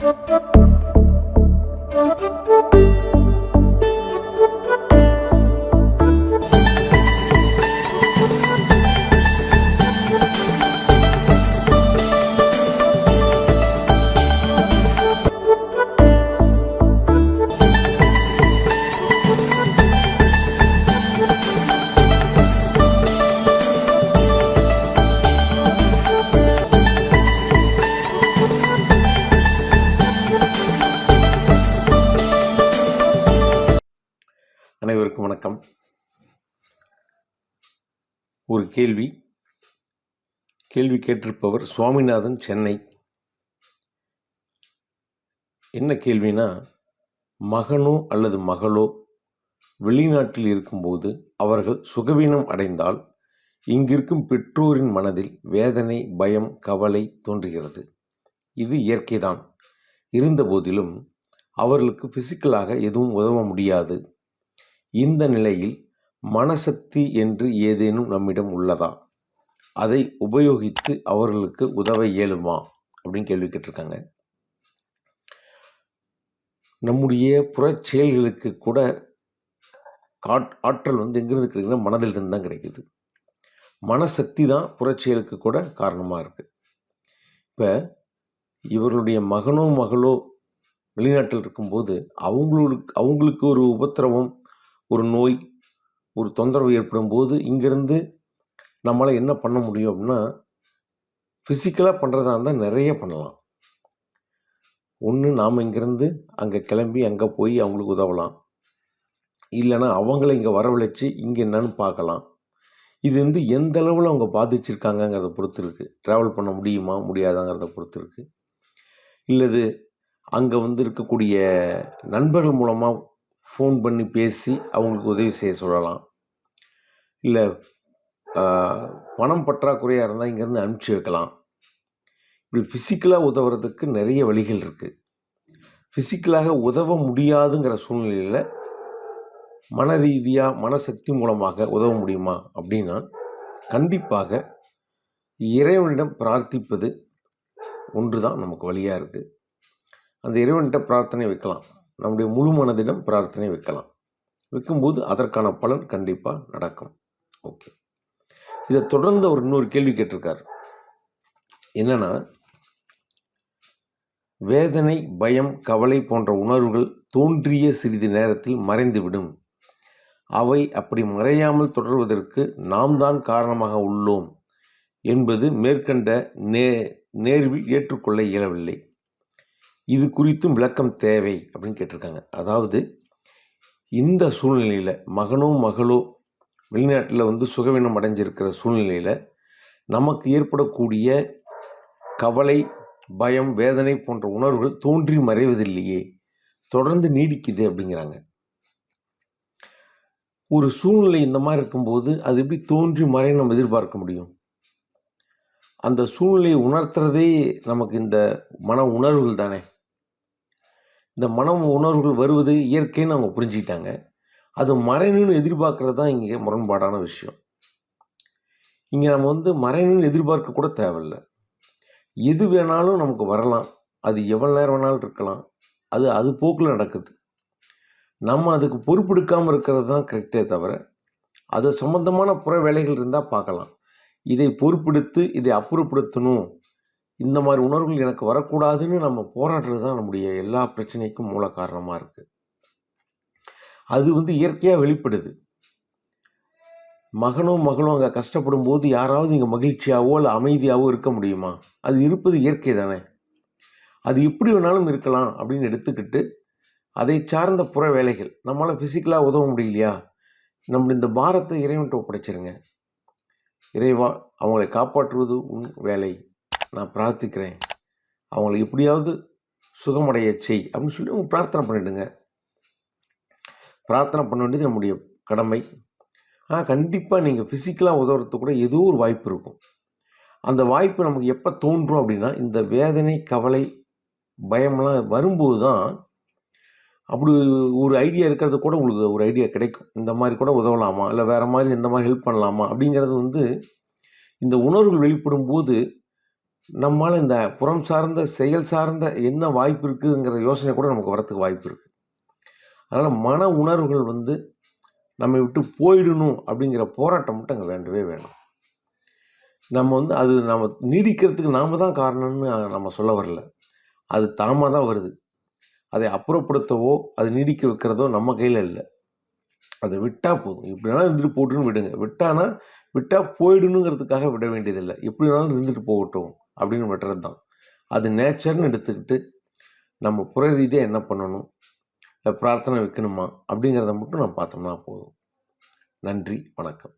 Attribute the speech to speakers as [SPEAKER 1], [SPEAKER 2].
[SPEAKER 1] Thank you. வணக்கம் ஒரு கேள்வி. கேள்வி கேட்டிருப்பவர் சுவாமிநாதன் சென்னை. என்ன கேள்வினா மகனோ அல்லது மகளோ வெளிநாட்டில் இருக்கும்போது அவர்கள் சுகவீனம் அடைந்தால் இங்கிருக்கும் பெற்றோரின் மனதில் வேதனை பயம் கவலை தோன்றுகிறது. இது இயற்கைதான். இருந்தபோதிலும் அவர்களுக்கு பிசிக்கலாக எதுவும் உதவ முடியாது. இந்த நிலையில் மனசக்தி என்று ஏதேனும் நம்மிடம் உள்ளதா? அதை உபயோகித்து அவர்களுக்கு உதவ இயலுமா? அப்படின்னு கேள்வி கேட்டிருக்காங்க. நம்முடைய புறச் செயல்களுக்கு கூட காட் ஆற்றல் வந்து எங்கிருந்து கிடைக்குதுன்னா மனதிலிருந்து தான் கிடைக்குது. மனசக்தி தான் புறச்செயலுக்கு கூட காரணமாக இருக்குது இப்போ இவர்களுடைய மகனோ மகளோ வெளிநாட்டில் இருக்கும்போது அவங்களுக்கு அவங்களுக்கு ஒரு உபத்திரவம் ஒரு நோய் ஒரு தொந்தரவு ஏற்படும் போது இங்கேருந்து நம்மளால் என்ன பண்ண முடியும் அப்படின்னா ஃபிசிக்கலாக பண்ணுறதா இருந்தால் நிறைய பண்ணலாம். ஒன்று நாம் இங்கேருந்து அங்கே கிளம்பி அங்கே போய் அவங்களுக்கு உதவலாம். இல்லைன்னா அவங்கள இங்கே வரவழைச்சி இங்கே என்னன்னு பார்க்கலாம். இது வந்து எந்த அளவில் அவங்க பாதிச்சிருக்காங்கங்கிறத பொறுத்து இருக்குது ட்ராவல் பண்ண முடியுமா முடியாதாங்கிறத பொறுத்து இருக்குது இல்லது அங்கே வந்து இருக்கக்கூடிய நண்பர்கள் மூலமாக ஃபோன் பண்ணி பேசி அவங்களுக்கு உதவி செய்ய சொல்லலாம். இல்லை பணம் பற்றாக்குறையாக இருந்தால் இங்கேருந்து அனுப்பிச்சி வைக்கலாம். இப்படி ஃபிசிக்கலாக உதவுறதுக்கு நிறைய வழிகள் இருக்குது ஃபிசிக்கலாக உதவ முடியாதுங்கிற சூழ்நிலையில் மன ரீதியாக மனசக்தி மூலமாக உதவ முடியுமா அப்படின்னா கண்டிப்பாக இறைவனிடம் பிரார்த்திப்பது ஒன்று தான் நமக்கு வழியாக இருக்குது அந்த இறைவன்கிட்ட பிரார்த்தனை வைக்கலாம். நம்முடைய முழு மனதிடம் பிரார்த்தனை வைக்கலாம். வைக்கும்போது அதற்கான பலன் கண்டிப்பாக நடக்கும். ஓகே. இதை தொடர்ந்து அவர் இன்னொரு கேள்வி கேட்டிருக்கார். என்னன்னா வேதனை பயம் கவலை போன்ற உணர்வுகள் தோன்றிய சிறிது நேரத்தில் மறைந்துவிடும். அவை அப்படி மறையாமல் தொடர்வதற்கு நாம் தான் காரணமாக உள்ளோம் என்பது மேற்கண்ட நே நேர்வில் ஏற்றுக்கொள்ள இயலவில்லை. இது குறித்தும் விளக்கம் தேவை அப்படின்னு கேட்டிருக்காங்க. அதாவது இந்த சூழ்நிலையில் மகனோ மகளோ வெளிநாட்டில் வந்து சுகவீனம் அடைஞ்சிருக்கிற சூழ்நிலையில் நமக்கு ஏற்படக்கூடிய கவலை பயம் வேதனை போன்ற உணர்வுகள் தோன்றி மறைவதில்லையே தொடர்ந்து நீடிக்குது அப்படிங்கிறாங்க. ஒரு சூழ்நிலை இந்த மாதிரி இருக்கும்போது அது எப்படி தோன்றி மறை நம்ம எதிர்பார்க்க முடியும்? அந்த சூழ்நிலையை உணர்த்துறதே நமக்கு இந்த மன உணர்வுகள் தானே? இந்த மன உணர்வுகள் வருவது இயற்கைன்னு அவங்க புரிஞ்சுக்கிட்டாங்க. அது மறைணுன்னு எதிர்பார்க்கறது தான் இங்கே முரண்பாடான விஷயம். இங்கே நம்ம வந்து மறைணுன்னு எதிர்பார்க்க கூட தேவையில்லை. எது வேணாலும் நமக்கு வரலாம். அது எவ்வளோ நேரம் வேணாலும் இருக்கலாம். அது அது போக்கில் நடக்குது. நம்ம அதுக்கு பொறுப்பெடுக்காமல் இருக்கிறது தான் கரெக்டே தவிர அது சம்மந்தமான புற வேலைகள் இருந்தால் பார்க்கலாம். இதை பொறுப்பெடுத்து இதை அப்புறப்படுத்தணும். இந்த மாதிரி உணர்வுகள் எனக்கு வரக்கூடாதுன்னு நம்ம போராடுறது தான் நம்முடைய எல்லா பிரச்சனைக்கும் மூல காரணமாக இருக்குது அது வந்து இயற்கையாக வெளிப்படுது. மகனும் மகளும் அங்கே கஷ்டப்படும் போது யாராவது இங்கே மகிழ்ச்சியாவோ இல்லை அமைதியாகவோ இருக்க முடியுமா? அது இருப்பது இயற்கை தானே. அது எப்படி வேணாலும் இருக்கலாம் அப்படின்னு எடுத்துக்கிட்டு அதை சார்ந்த புற வேலைகள். நம்மளால் ஃபிசிக்கலாக உதவ முடியலையா? நம்ம இந்த பாரத்தை இறைவன்ட்டு ஒப்படைச்சிருங்க. இறைவா அவங்களை காப்பாற்றுவது உன் வேலை. நான் பிரார்த்திக்கிறேன். அவங்களை எப்படியாவது சுகமடைய செய் அப்படின்னு சொல்லி அவங்க பிரார்த்தனை பண்ணிவிடுங்க பிரார்த்தனை பண்ண வேண்டியது நம்முடைய கடமை. ஆனால் கண்டிப்பாக நீங்கள் ஃபிசிக்கலாக உதவுறதுக்கு கூட ஏதோ ஒரு வாய்ப்பு இருக்கும். அந்த வாய்ப்பு நமக்கு எப்போ தோன்றும் அப்படின்னா இந்த வேதனை கவலை பயம்லாம் வரும்போது தான் அப்படி ஒரு ஐடியா இருக்கிறது கூட உங்களுக்கு ஒரு ஐடியா கிடைக்கும். இந்த மாதிரி கூட உதவலாமா? இல்லை வேறு மாதிரி இந்த மாதிரி ஹெல்ப் பண்ணலாமா? அப்படிங்கிறது வந்து இந்த உணர்வுகள் வெளிப்படும் போது நம்மால் இந்த புறம் சார்ந்த செயல் சார்ந்த என்ன வாய்ப்பு இருக்குங்கிற யோசனை கூட நமக்கு வரத்துக்கு வாய்ப்பு இருக்குது அதனால் மன உணர்வுகள் வந்து நம்மை விட்டு போயிடணும் அப்படிங்கிற போராட்டம் மட்டும் அங்கே வேண்டவே வேணும். நம்ம வந்து அது நம்ம நீடிக்கிறதுக்கு நாம் தான் காரணம்னு நம்ம சொல்ல வரல. அது தாமாக தான் வருது. அதை அப்புறப்படுத்தவோ அது நீடிக்க வைக்கிறதோ நம்ம கையில் இல்லை. அதை விட்டால் போதும். எப்படினாலும் இருந்துட்டு போட்டுன்னு விடுங்க. விட்டானா விட்டால் போயிடணுங்கிறதுக்காக விட வேண்டியதில்லை. எப்படி வேணாலும் இருந்துட்டு போகட்டும். அப்படின்னு விட்டுறது தான். அது நேச்சர்னு எடுத்துக்கிட்டு நம்ம புற ரீதியாக என்ன பண்ணணும்? இல்லை பிரார்த்தனை வைக்கணுமா? அப்படிங்கிறத மட்டும் நம்ம பார்த்தோம்னா போதும். நன்றி வணக்கம்.